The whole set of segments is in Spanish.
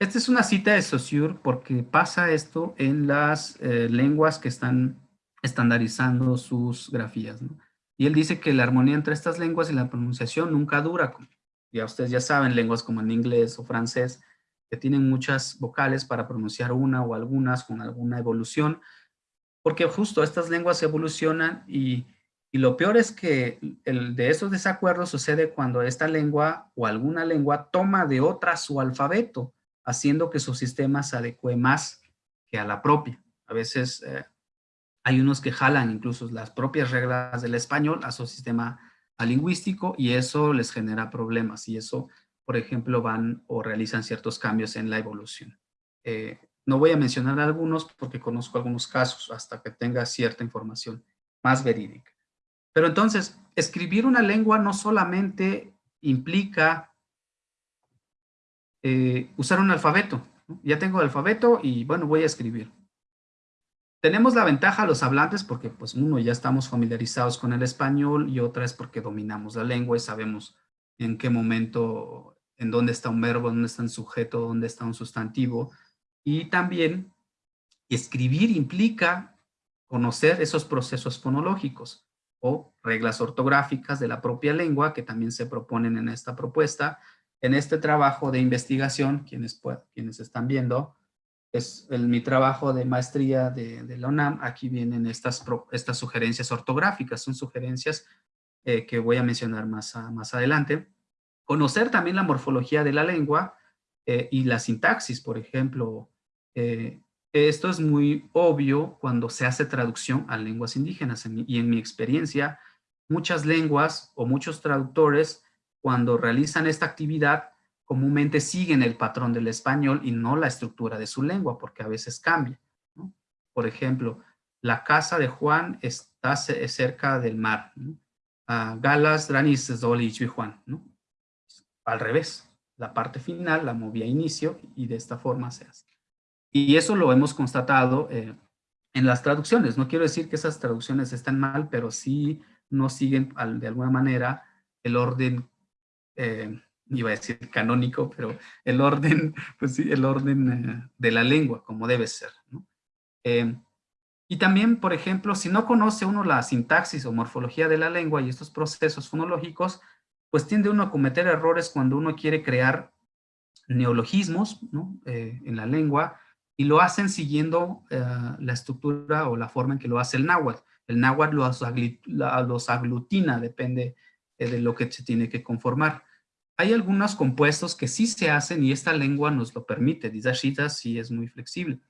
Esta es una cita de Saussure porque pasa esto en las eh, lenguas que están estandarizando sus grafías. Y él dice que la armonía entre estas lenguas y la pronunciación nunca dura. Ya ustedes ya saben, lenguas como en inglés o francés, que tienen muchas vocales para pronunciar una o algunas con alguna evolución, porque justo estas lenguas evolucionan y, y lo peor es que de esos desacuerdos sucede cuando esta lengua o alguna lengua toma de otra su alfabeto, haciendo que su sistema se adecue más que a la propia. A veces eh, hay unos que jalan incluso las propias reglas del español a su sistema lingüístico y eso les genera problemas y eso, por ejemplo, van o realizan ciertos cambios en la evolución. Eh, no voy a mencionar algunos porque conozco algunos casos hasta que tenga cierta información más verídica. Pero entonces, escribir una lengua no solamente implica eh, usar un alfabeto. Ya tengo alfabeto y bueno, voy a escribir. Tenemos la ventaja los hablantes porque pues uno ya estamos familiarizados con el español y otra es porque dominamos la lengua y sabemos en qué momento, en dónde está un verbo, dónde está un sujeto, dónde está un sustantivo. Y también escribir implica conocer esos procesos fonológicos o reglas ortográficas de la propia lengua que también se proponen en esta propuesta. En este trabajo de investigación, quienes, quienes están viendo, es mi trabajo de maestría de, la UNAM. Aquí vienen estas, estas sugerencias ortográficas, son sugerencias eh, que voy a mencionar más, más adelante. Conocer también la morfología de la lengua eh, y la sintaxis, por ejemplo. Eh, esto es muy obvio cuando se hace traducción a lenguas indígenas y en mi experiencia, muchas lenguas o muchos traductores cuando realizan esta actividad comúnmente siguen el patrón del español y no la estructura de su lengua, porque a veces cambia. Por ejemplo, la casa de Juan está cerca del mar. Galas, Dranis, Zoli, Juan. Al revés, la parte final la movía a inicio y de esta forma se hace. Y eso lo hemos constatado eh, en las traducciones. No quiero decir que esas traducciones están mal, pero sí no siguen de alguna manera el orden eh, iba a decir canónico, pero el orden, pues sí, el orden eh, de la lengua, como debe ser. Eh, y también, por ejemplo, si no conoce uno la sintaxis o morfología de la lengua y estos procesos fonológicos, pues tiende uno a cometer errores cuando uno quiere crear neologismos en la lengua y lo hacen siguiendo la estructura o la forma en que lo hace el náhuatl. El náhuatl los aglutina, depende de lo que se tiene que conformar. Hay algunos compuestos que sí se hacen y esta lengua nos lo permite. Dizashita sí es muy flexible.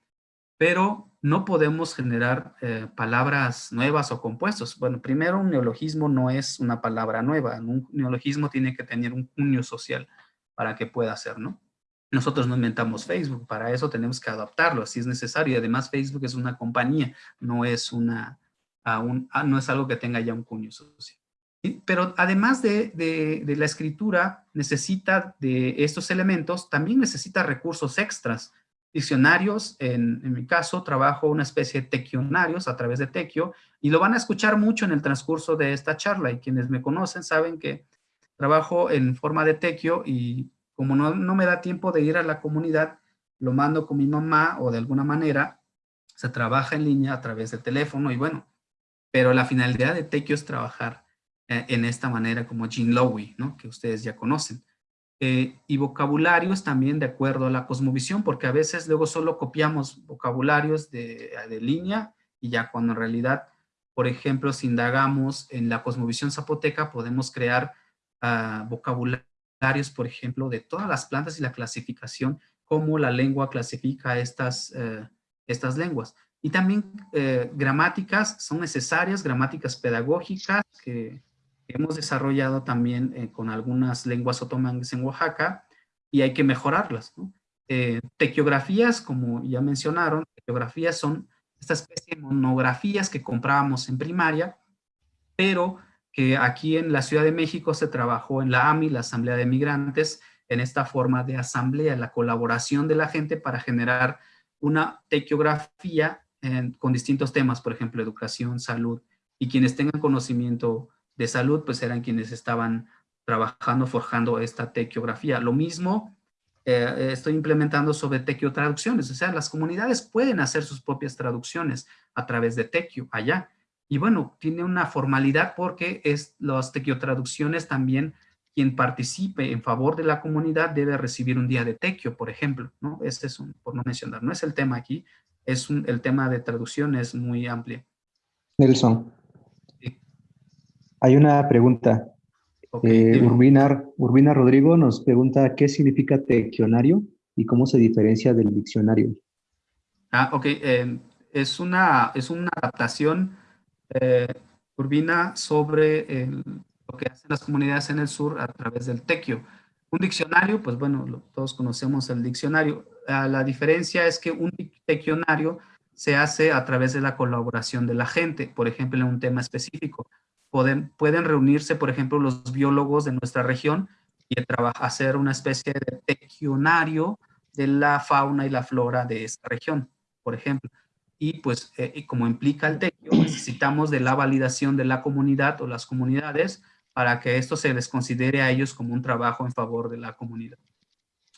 Pero no podemos generar eh, palabras nuevas o compuestos. Bueno, primero un neologismo no es una palabra nueva. Un neologismo tiene que tener un cuño social para que pueda ser, ¿no? Nosotros no inventamos Facebook, para eso tenemos que adaptarlo si es necesario. Y además Facebook es una compañía, no es, una, no es algo que tenga ya un cuño social. Pero además de, la escritura, necesita de estos elementos, también necesita recursos extras. Diccionarios, en, mi caso, trabajo una especie de tequionarios a través de Tequio, y lo van a escuchar mucho en el transcurso de esta charla, y quienes me conocen saben que trabajo en forma de Tequio, y como no, no me da tiempo de ir a la comunidad, lo mando con mi mamá, o de alguna manera, se trabaja en línea a través de teléfono, y bueno, pero la finalidad de Tequio es trabajar eh, en esta manera como Jean Lowy, ¿no? que ustedes ya conocen. Eh, y vocabularios también de acuerdo a la cosmovisión, porque a veces luego solo copiamos vocabularios de, de línea y ya cuando en realidad, por ejemplo, si indagamos en la cosmovisión zapoteca, podemos crear uh, vocabularios, por ejemplo, de todas las plantas y la clasificación, cómo la lengua clasifica estas, uh, estas lenguas. Y también uh, gramáticas son necesarias, gramáticas pedagógicas que hemos desarrollado también eh, con algunas lenguas otomanas en Oaxaca y hay que mejorarlas. Eh, tequiografías, como ya mencionaron, tequiografías son esta especie de monografías que comprábamos en primaria, pero que aquí en la Ciudad de México se trabajó en la AMI, la Asamblea de Migrantes, en esta forma de asamblea, la colaboración de la gente para generar una tequiografía con distintos temas, por ejemplo, educación, salud, y quienes tengan conocimiento de salud, pues eran quienes estaban trabajando, forjando esta tequiografía. Lo mismo eh, estoy implementando sobre Tequio traducciones. O sea, las comunidades pueden hacer sus propias traducciones a través de Tequio allá. Y bueno, tiene una formalidad porque es las Tequio traducciones también quien participe en favor de la comunidad debe recibir un día de tequio, por ejemplo, ¿no? Este es un, por no mencionar, no es el tema aquí, es un, el tema de traducción es muy amplio. Nelson, hay una pregunta. Eh, Urbina, Urbina Rodrigo nos pregunta qué significa tequionario y cómo se diferencia del diccionario. Ah, ok. Eh, es, una, es una adaptación, eh, Urbina, sobre el, lo que hacen las comunidades en el sur a través del tequio. Un diccionario, pues bueno, todos conocemos el diccionario. Ah, la diferencia es que un tequionario se hace a través de la colaboración de la gente, por ejemplo, en un tema específico. Pueden, pueden reunirse, por ejemplo, los biólogos de nuestra región y hacer una especie de tequionario de la fauna y la flora de esta región, por ejemplo. Y pues, eh, como implica el tequio, necesitamos de la validación de la comunidad o las comunidades para que esto se les considere a ellos como un trabajo en favor de la comunidad.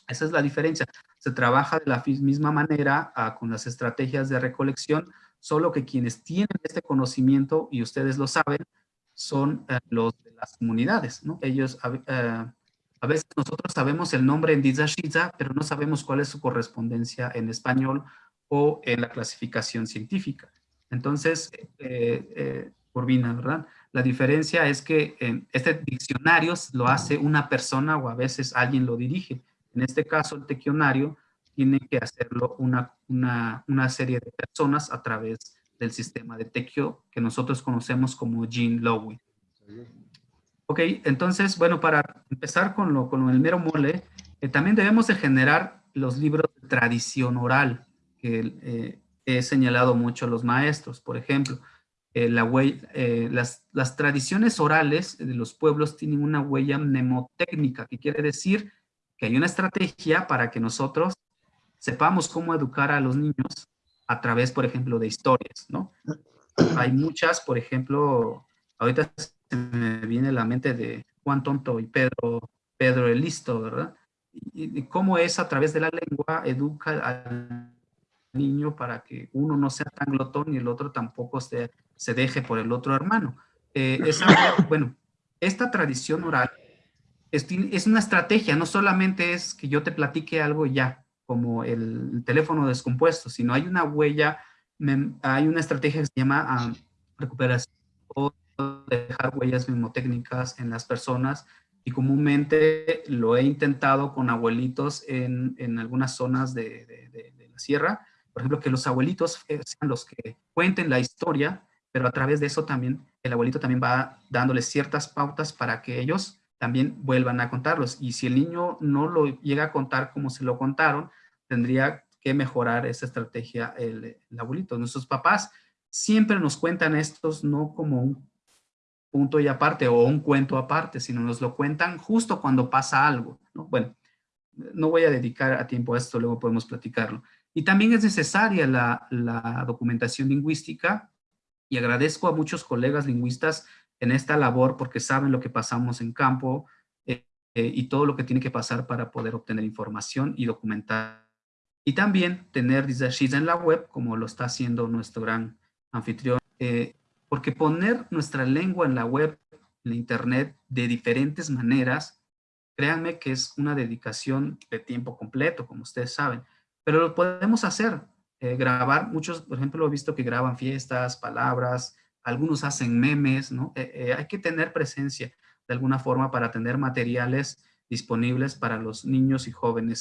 Esa es la diferencia. Se trabaja de la misma manera ah, con las estrategias de recolección, solo que quienes tienen este conocimiento, y ustedes lo saben, son eh, los de las comunidades. ¿no? Ellos, eh, a veces nosotros sabemos el nombre en Dizashiza, pero no sabemos cuál es su correspondencia en español o en la clasificación científica. Entonces, eh, Urbina, ¿verdad? La diferencia es que este diccionario lo hace una persona o a veces alguien lo dirige. En este caso, el tequionario tiene que hacerlo una, una, serie de personas a través del sistema de tequio que nosotros conocemos como Gene Lowy. Ok, entonces, bueno, para empezar con, lo, con el mero mole, eh, también debemos de generar los libros de tradición oral, que eh, he señalado mucho a los maestros, por ejemplo. Eh, la eh, las, las, tradiciones orales de los pueblos tienen una huella mnemotécnica, que quiere decir que hay una estrategia para que nosotros sepamos cómo educar a los niños a través, por ejemplo, de historias, ¿no? Hay muchas, por ejemplo, ahorita se me viene a la mente de Juan Tonto y Pedro, Pedro el Listo, ¿verdad? Y, y cómo es a través de la lengua educa al niño para que uno no sea tan glotón y el otro tampoco se, se deje por el otro hermano. Eh, bueno, esta tradición oral es, es, una estrategia, no solamente es que yo te platique algo ya, como el, teléfono descompuesto, sino hay una huella, hay una estrategia que se llama ah, recuperación o dejar huellas memotécnicas en las personas. Y comúnmente lo he intentado con abuelitos en, en algunas zonas de, de, de la sierra, por ejemplo, que los abuelitos sean los que cuenten la historia, pero a través de eso también el abuelito también va dándoles ciertas pautas para que ellos también vuelvan a contarlos. Y si el niño no lo llega a contar como se lo contaron, tendría que mejorar esa estrategia el, abuelito. Nuestros papás siempre nos cuentan estos no como un punto y aparte o un cuento aparte, sino nos lo cuentan justo cuando pasa algo. ¿no? Bueno, no voy a dedicar a tiempo a esto, luego podemos platicarlo. Y también es necesaria la, documentación lingüística y agradezco a muchos colegas lingüistas en esta labor porque saben lo que pasamos en campo eh, eh, y todo lo que tiene que pasar para poder obtener información y documentar. Y también tener Dizashiza en la web, como lo está haciendo nuestro gran anfitrión, eh, porque poner nuestra lengua en la web, en la internet, de diferentes maneras, créanme que es una dedicación de tiempo completo, como ustedes saben pero lo podemos hacer. Grabar, muchos, por ejemplo, he visto que graban fiestas, palabras, algunos hacen memes, ¿no? Eh, eh, hay que tener presencia de alguna forma para tener materiales disponibles para los niños y jóvenes